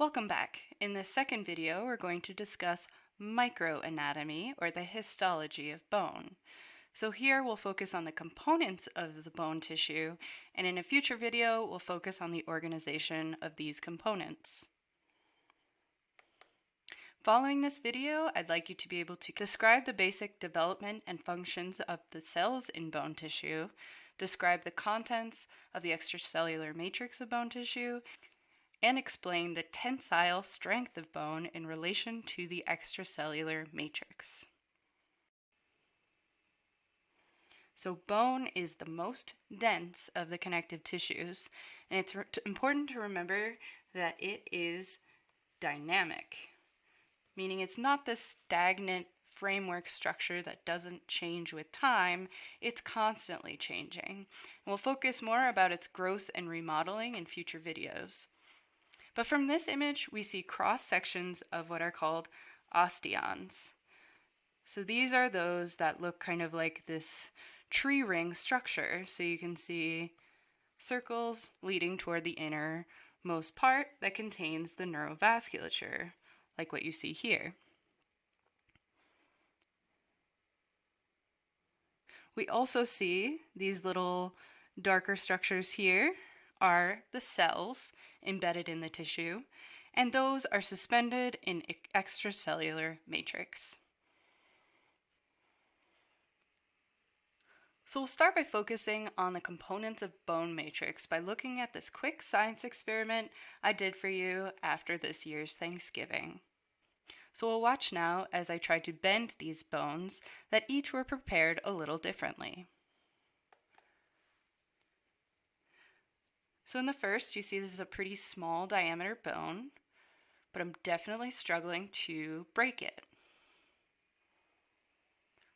Welcome back. In this second video, we're going to discuss microanatomy, or the histology of bone. So here we'll focus on the components of the bone tissue, and in a future video, we'll focus on the organization of these components. Following this video, I'd like you to be able to describe the basic development and functions of the cells in bone tissue, describe the contents of the extracellular matrix of bone tissue, and explain the tensile strength of bone in relation to the extracellular matrix. So bone is the most dense of the connective tissues, and it's important to remember that it is dynamic, meaning it's not this stagnant framework structure that doesn't change with time, it's constantly changing. And we'll focus more about its growth and remodeling in future videos. But from this image, we see cross sections of what are called osteons. So these are those that look kind of like this tree ring structure. So you can see circles leading toward the innermost part that contains the neurovasculature, like what you see here. We also see these little darker structures here are the cells embedded in the tissue, and those are suspended in extracellular matrix. So we'll start by focusing on the components of bone matrix by looking at this quick science experiment I did for you after this year's Thanksgiving. So we'll watch now as I try to bend these bones that each were prepared a little differently. So in the first, you see this is a pretty small diameter bone, but I'm definitely struggling to break it.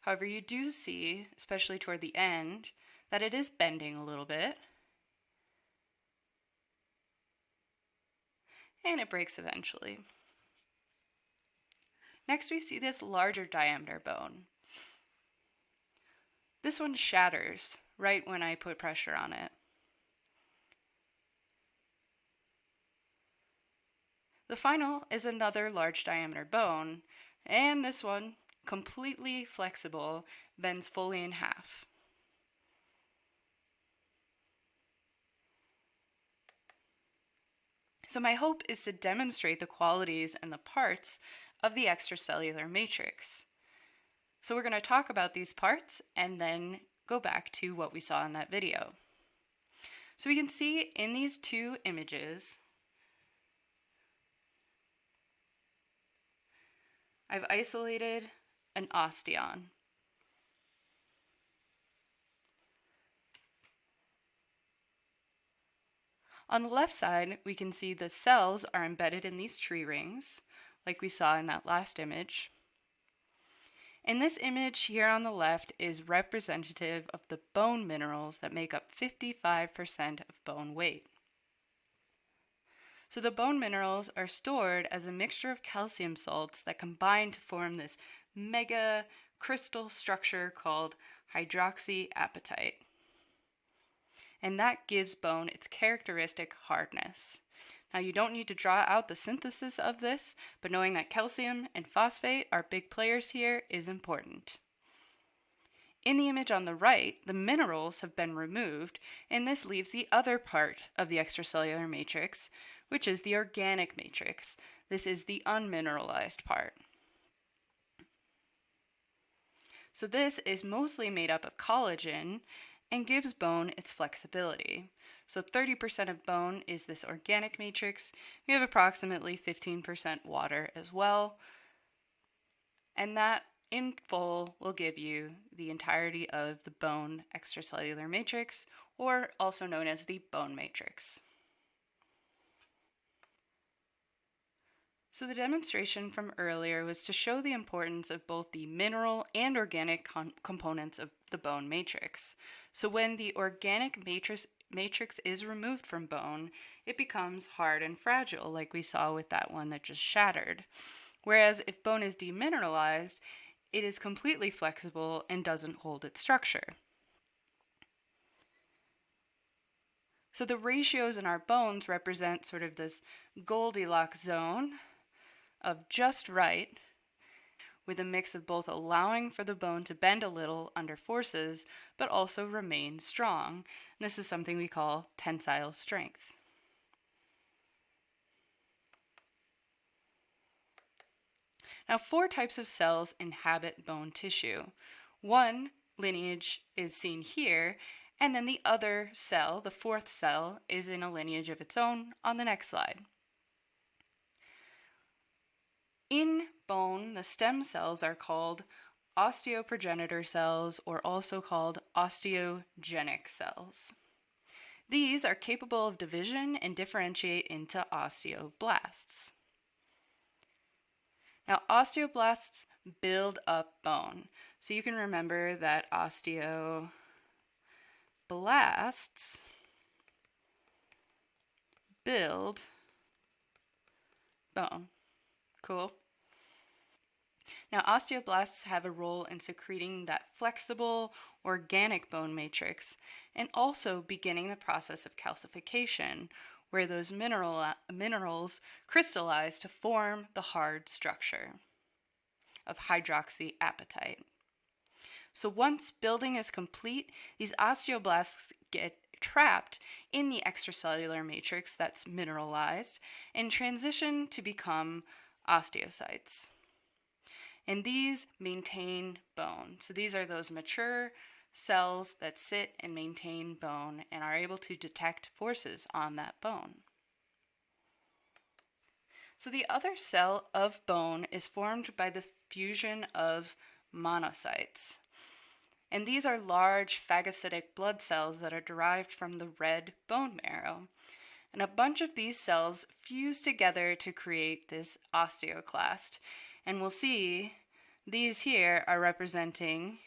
However, you do see, especially toward the end, that it is bending a little bit. And it breaks eventually. Next, we see this larger diameter bone. This one shatters right when I put pressure on it. The final is another large diameter bone, and this one, completely flexible, bends fully in half. So my hope is to demonstrate the qualities and the parts of the extracellular matrix. So we're going to talk about these parts and then go back to what we saw in that video. So we can see in these two images I've isolated an osteon. On the left side, we can see the cells are embedded in these tree rings, like we saw in that last image. And this image here on the left is representative of the bone minerals that make up 55% of bone weight. So the bone minerals are stored as a mixture of calcium salts that combine to form this mega crystal structure called hydroxyapatite. And that gives bone its characteristic hardness. Now you don't need to draw out the synthesis of this, but knowing that calcium and phosphate are big players here is important. In the image on the right, the minerals have been removed, and this leaves the other part of the extracellular matrix, which is the organic matrix. This is the unmineralized part. So this is mostly made up of collagen and gives bone its flexibility. So 30% of bone is this organic matrix. We have approximately 15% water as well. And that in full will give you the entirety of the bone extracellular matrix, or also known as the bone matrix. So the demonstration from earlier was to show the importance of both the mineral and organic components of the bone matrix. So when the organic matrix, matrix is removed from bone, it becomes hard and fragile, like we saw with that one that just shattered. Whereas if bone is demineralized, it is completely flexible and doesn't hold its structure. So the ratios in our bones represent sort of this Goldilocks zone of just right, with a mix of both allowing for the bone to bend a little under forces, but also remain strong. And this is something we call tensile strength. Now, four types of cells inhabit bone tissue. One lineage is seen here, and then the other cell, the fourth cell, is in a lineage of its own on the next slide. In bone, the stem cells are called osteoprogenitor cells or also called osteogenic cells. These are capable of division and differentiate into osteoblasts. Now, osteoblasts build up bone. So you can remember that osteoblasts build bone. Cool. Now, osteoblasts have a role in secreting that flexible, organic bone matrix and also beginning the process of calcification, where those mineral, minerals crystallize to form the hard structure of hydroxyapatite. So once building is complete, these osteoblasts get trapped in the extracellular matrix that's mineralized and transition to become osteocytes. And these maintain bone. So these are those mature cells that sit and maintain bone and are able to detect forces on that bone. So the other cell of bone is formed by the fusion of monocytes. And these are large phagocytic blood cells that are derived from the red bone marrow. And a bunch of these cells fuse together to create this osteoclast. And we'll see these here are representing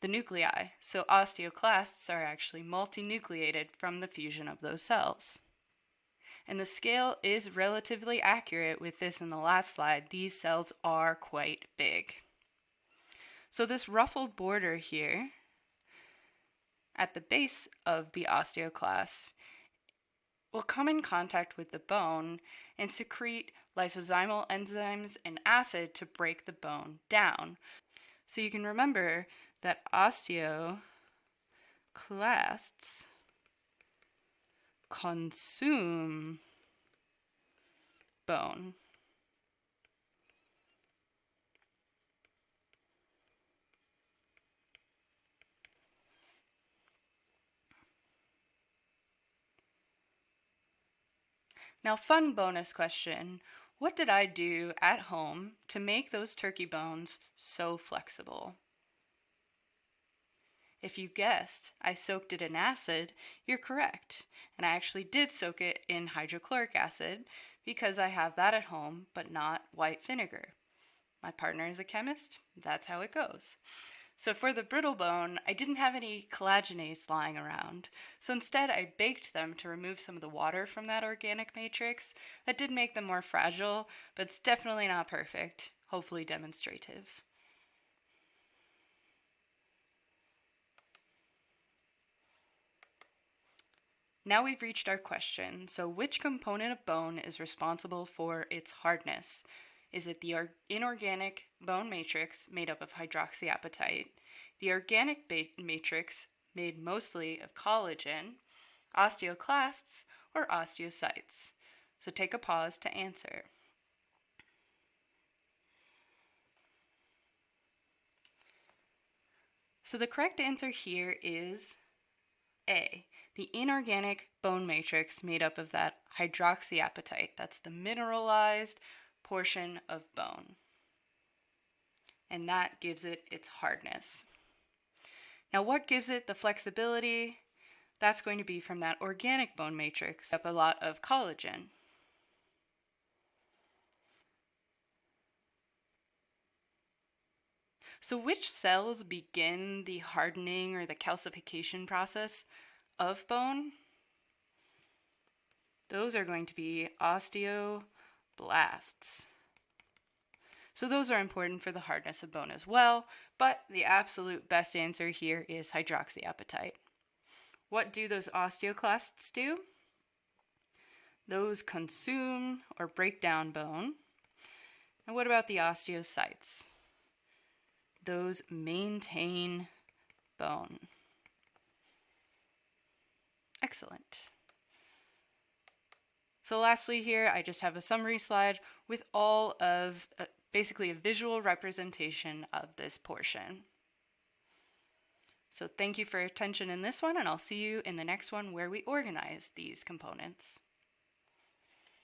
the nuclei. So osteoclasts are actually multinucleated from the fusion of those cells. And the scale is relatively accurate with this in the last slide. These cells are quite big. So this ruffled border here at the base of the osteoclast will come in contact with the bone and secrete lysosomal enzymes and acid to break the bone down. So you can remember that osteoclasts consume bone. Now, fun bonus question. What did I do at home to make those turkey bones so flexible? If you guessed I soaked it in acid, you're correct. And I actually did soak it in hydrochloric acid because I have that at home, but not white vinegar. My partner is a chemist, that's how it goes. So for the brittle bone, I didn't have any collagenase lying around. So instead, I baked them to remove some of the water from that organic matrix. That did make them more fragile, but it's definitely not perfect, hopefully demonstrative. Now we've reached our question. So which component of bone is responsible for its hardness? Is it the inorganic bone matrix made up of hydroxyapatite, the organic matrix made mostly of collagen, osteoclasts, or osteocytes? So take a pause to answer. So the correct answer here is A the inorganic bone matrix made up of that hydroxyapatite. That's the mineralized portion of bone. And that gives it its hardness. Now, what gives it the flexibility? That's going to be from that organic bone matrix, up a lot of collagen. So, which cells begin the hardening or the calcification process of bone, those are going to be osteoblasts. So those are important for the hardness of bone as well, but the absolute best answer here is hydroxyapatite. what do those osteoclasts do? Those consume or break down bone. And what about the osteocytes? Those maintain bone. Excellent. So lastly here, I just have a summary slide with all of, uh, basically a visual representation of this portion. So thank you for your attention in this one, and I'll see you in the next one where we organize these components.